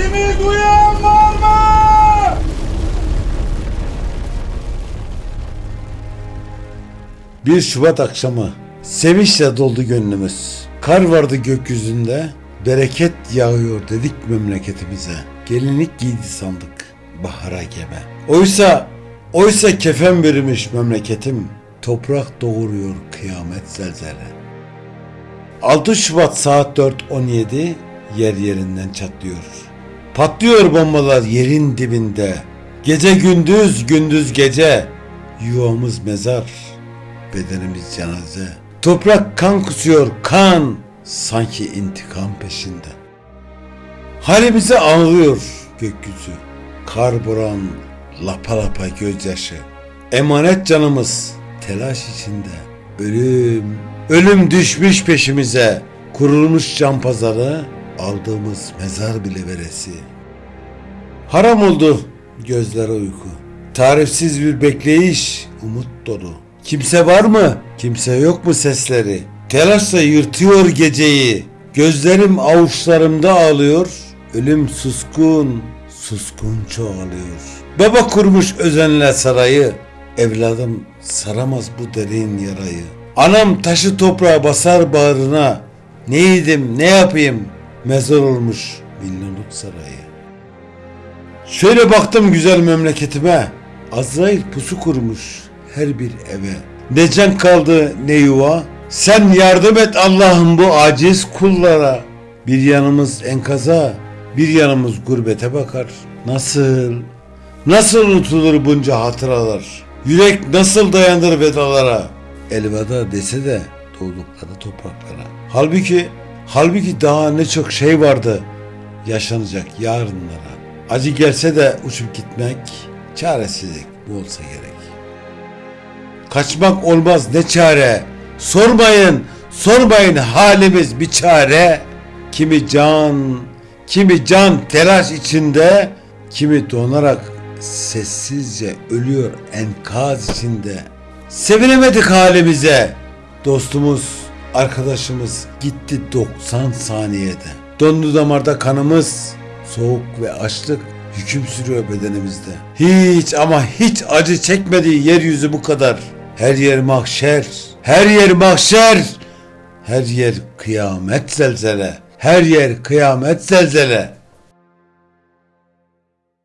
Sesimi duyan var mı? Bir Şubat akşamı sevinçle doldu gönlümüz. Kar vardı gökyüzünde, bereket yağıyor dedik memleketimize. Gelinlik giydi sandık bahara gebe. Oysa, oysa kefen vermiş memleketim. Toprak doğuruyor kıyamet zelzele. 6 Şubat saat 4.17 yer yerinden çatlıyor. Patlıyor bombalar yerin dibinde. Gece gündüz gündüz gece. Yuvamız mezar, bedenimiz cenaze. Toprak kan kusuyor kan, sanki intikam peşinde. Halimizi ağlıyor gökyüzü. Kar buran lapa lapa gözyaşı. Emanet canımız telaş içinde. Ölüm, ölüm düşmüş peşimize. Kurulmuş can pazarı, aldığımız mezar bile veresi. Haram oldu gözlere uyku. Tarifsiz bir bekleyiş, umut dolu. Kimse var mı? Kimse yok mu sesleri? Telaşla yırtıyor geceyi. Gözlerim avuçlarımda ağlıyor. Ölüm suskun, suskun çoğalıyor. Baba kurmuş özenle sarayı. Evladım saramaz bu derin yarayı. Anam taşı toprağa basar bağrına. Neydim ne yapayım? Mezar olmuş milyonluk sarayı. Şöyle baktım güzel memleketime. Azrail pusu kurmuş her bir eve. Ne can kaldı ne yuva. Sen yardım et Allah'ım bu aciz kullara. Bir yanımız enkaza, bir yanımız gurbete bakar. Nasıl, nasıl unutulur bunca hatıralar? Yürek nasıl dayanır vedalara? Elveda dese de doğdukları topraklara. Halbuki, halbuki daha ne çok şey vardı yaşanacak yarınlara. Acı gelse de uçup gitmek, çaresizlik bu olsa gerek. Kaçmak olmaz ne çare. Sormayın, sormayın halimiz bir çare. Kimi can, kimi can telaş içinde, kimi donarak sessizce ölüyor enkaz içinde. Sevinemedik halimize. Dostumuz, arkadaşımız gitti 90 saniyede. Dondu damarda kanımız, soğuk ve açlık hüküm sürüyor bedenimizde. Hiç ama hiç acı çekmediği yeryüzü bu kadar. Her yer mahşer, her yer mahşer, her yer kıyamet zelzele, her yer kıyamet zelzele.